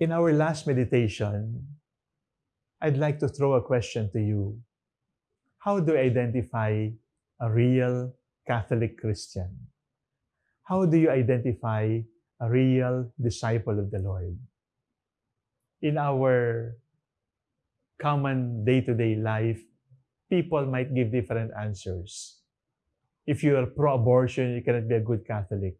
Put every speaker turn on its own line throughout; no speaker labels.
In our last meditation, I'd like to throw a question to you. How do you identify a real Catholic Christian? How do you identify a real disciple of the Lord? In our common day-to-day life, people might give different answers. If you are pro-abortion, you cannot be a good Catholic.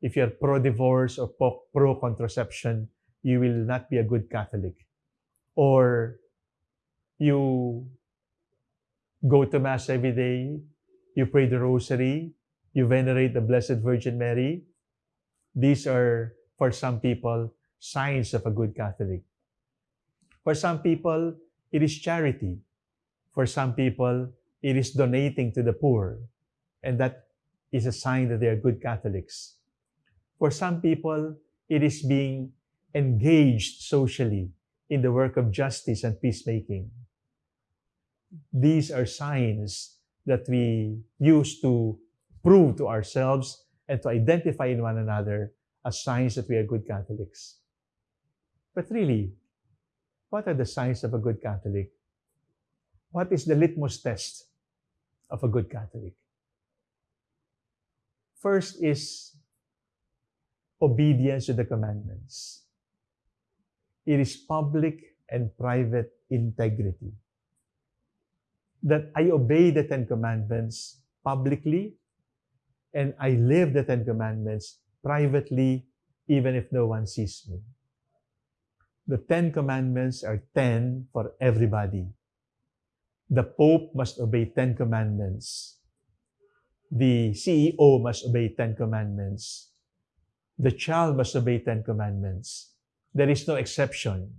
If you are pro-divorce or pro-contraception, you will not be a good Catholic. Or you go to Mass every day, you pray the Rosary, you venerate the Blessed Virgin Mary. These are, for some people, signs of a good Catholic. For some people, it is charity. For some people, it is donating to the poor. And that is a sign that they are good Catholics. For some people, it is being engaged socially in the work of justice and peacemaking. These are signs that we use to prove to ourselves and to identify in one another as signs that we are good Catholics. But really, what are the signs of a good Catholic? What is the litmus test of a good Catholic? First is obedience to the commandments. It is public and private integrity. That I obey the Ten Commandments publicly and I live the Ten Commandments privately even if no one sees me. The Ten Commandments are ten for everybody. The Pope must obey Ten Commandments. The CEO must obey Ten Commandments. The child must obey Ten Commandments. There is no exception.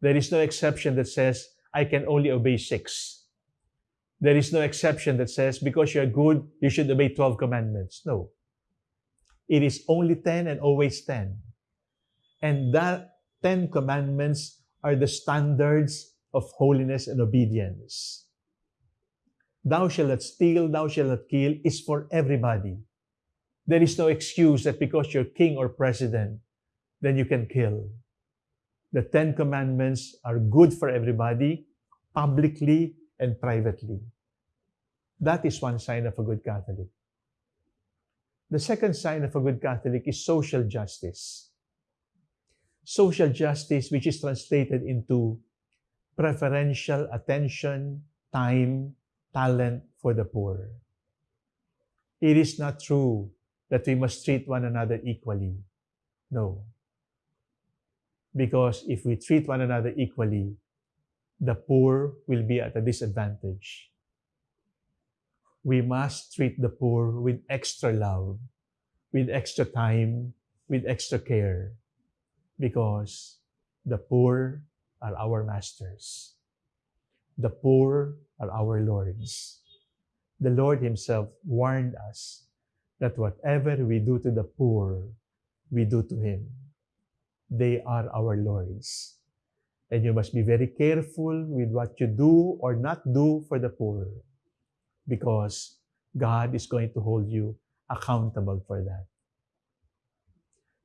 There is no exception that says, I can only obey six. There is no exception that says, because you're good, you should obey 12 commandments. No. It is only 10 and always 10. And that 10 commandments are the standards of holiness and obedience. Thou shalt not steal, thou shalt not kill is for everybody. There is no excuse that because you're king or president, then you can kill. The Ten Commandments are good for everybody, publicly and privately. That is one sign of a good Catholic. The second sign of a good Catholic is social justice. Social justice, which is translated into preferential attention, time, talent for the poor. It is not true that we must treat one another equally. No. Because if we treat one another equally, the poor will be at a disadvantage. We must treat the poor with extra love, with extra time, with extra care, because the poor are our masters. The poor are our lords. The Lord Himself warned us that whatever we do to the poor, we do to Him. They are our lords. And you must be very careful with what you do or not do for the poor because God is going to hold you accountable for that.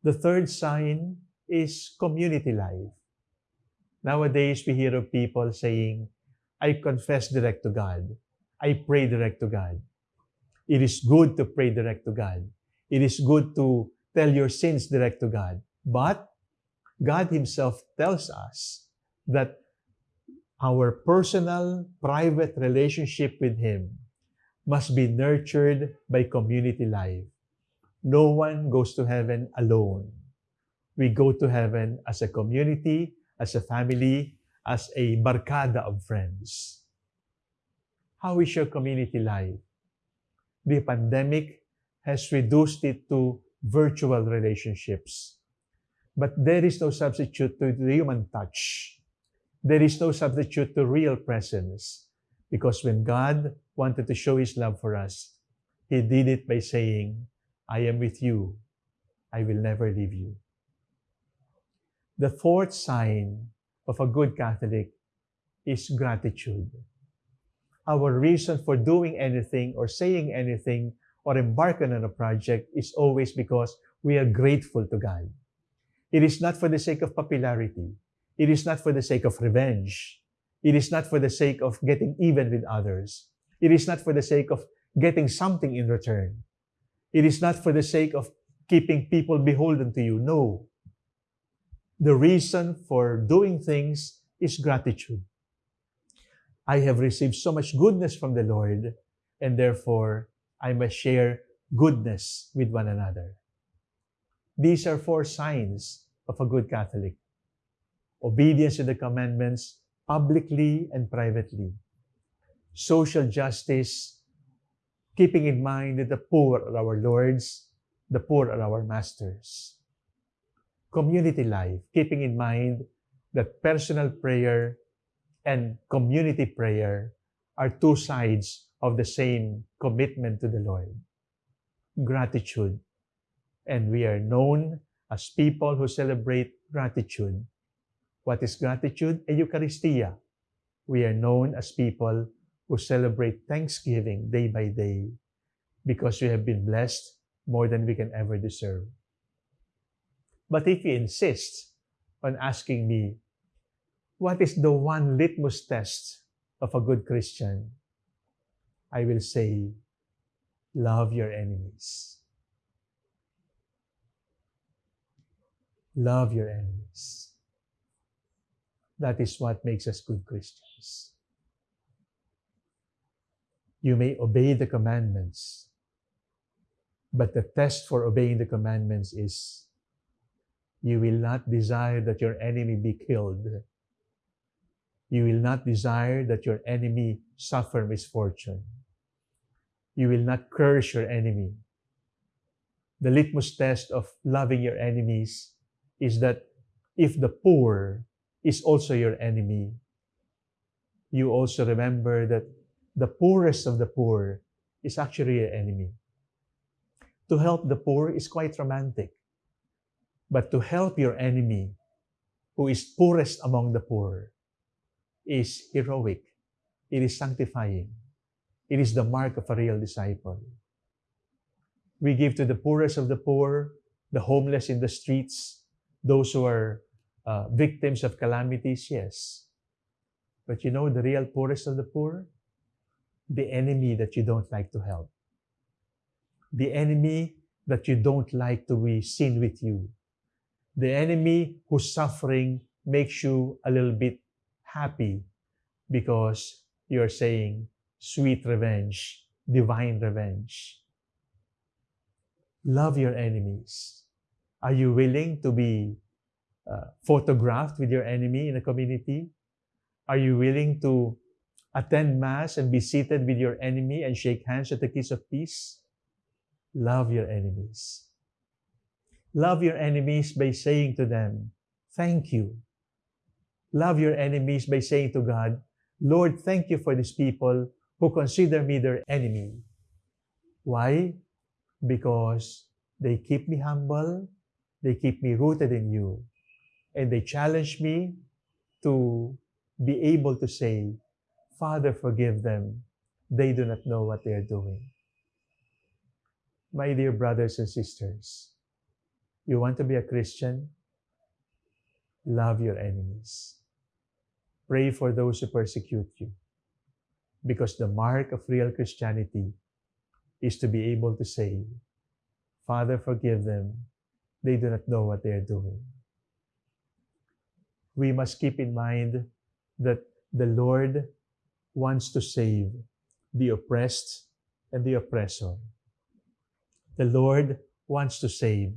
The third sign is community life. Nowadays, we hear of people saying, I confess direct to God. I pray direct to God. It is good to pray direct to God. It is good to tell your sins direct to God. But God Himself tells us that our personal, private relationship with Him must be nurtured by community life. No one goes to heaven alone. We go to heaven as a community, as a family, as a barkada of friends. How is your community life? The pandemic has reduced it to virtual relationships. But there is no substitute to the human touch. There is no substitute to real presence. Because when God wanted to show His love for us, He did it by saying, I am with you. I will never leave you. The fourth sign of a good Catholic is gratitude. Our reason for doing anything or saying anything or embarking on a project is always because we are grateful to God. It is not for the sake of popularity. It is not for the sake of revenge. It is not for the sake of getting even with others. It is not for the sake of getting something in return. It is not for the sake of keeping people beholden to you. No. The reason for doing things is gratitude. I have received so much goodness from the Lord, and therefore I must share goodness with one another. These are four signs of a good Catholic obedience to the commandments publicly and privately, social justice, keeping in mind that the poor are our lords, the poor are our masters. Community life, keeping in mind that personal prayer and community prayer are two sides of the same commitment to the Lord. Gratitude. And we are known as people who celebrate gratitude. What is gratitude? Eucharistia. We are known as people who celebrate thanksgiving day by day because we have been blessed more than we can ever deserve. But if you insist on asking me, what is the one litmus test of a good Christian? I will say, love your enemies. Love your enemies. That is what makes us good Christians. You may obey the commandments, but the test for obeying the commandments is you will not desire that your enemy be killed. You will not desire that your enemy suffer misfortune. You will not curse your enemy. The litmus test of loving your enemies is that if the poor is also your enemy, you also remember that the poorest of the poor is actually your enemy. To help the poor is quite romantic. But to help your enemy, who is poorest among the poor, is heroic. It is sanctifying. It is the mark of a real disciple. We give to the poorest of the poor, the homeless in the streets, those who are uh, victims of calamities, yes. But you know the real poorest of the poor? The enemy that you don't like to help. The enemy that you don't like to be seen with you. The enemy whose suffering makes you a little bit happy because you're saying, sweet revenge, divine revenge. Love your enemies. Are you willing to be uh, photographed with your enemy in a community? Are you willing to attend Mass and be seated with your enemy and shake hands at the kiss of peace? Love your enemies. Love your enemies by saying to them, Thank you. Love your enemies by saying to God, Lord, thank you for these people who consider me their enemy. Why? Because they keep me humble, they keep me rooted in you, and they challenge me to be able to say, Father, forgive them. They do not know what they are doing. My dear brothers and sisters, you want to be a Christian? Love your enemies. Pray for those who persecute you. Because the mark of real Christianity is to be able to say, Father, forgive them. They do not know what they are doing. We must keep in mind that the Lord wants to save the oppressed and the oppressor. The Lord wants to save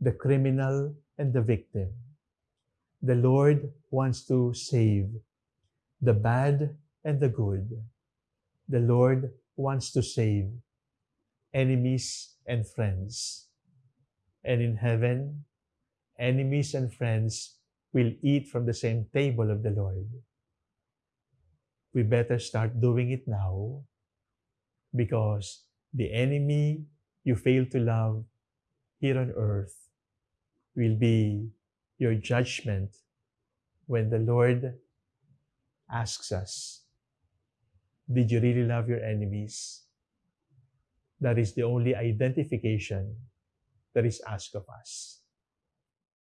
the criminal and the victim. The Lord wants to save the bad and the good. The Lord wants to save enemies and friends. And in heaven, enemies and friends will eat from the same table of the Lord. We better start doing it now because the enemy you fail to love here on earth will be your judgment when the Lord asks us, Did you really love your enemies? That is the only identification that is asked of us.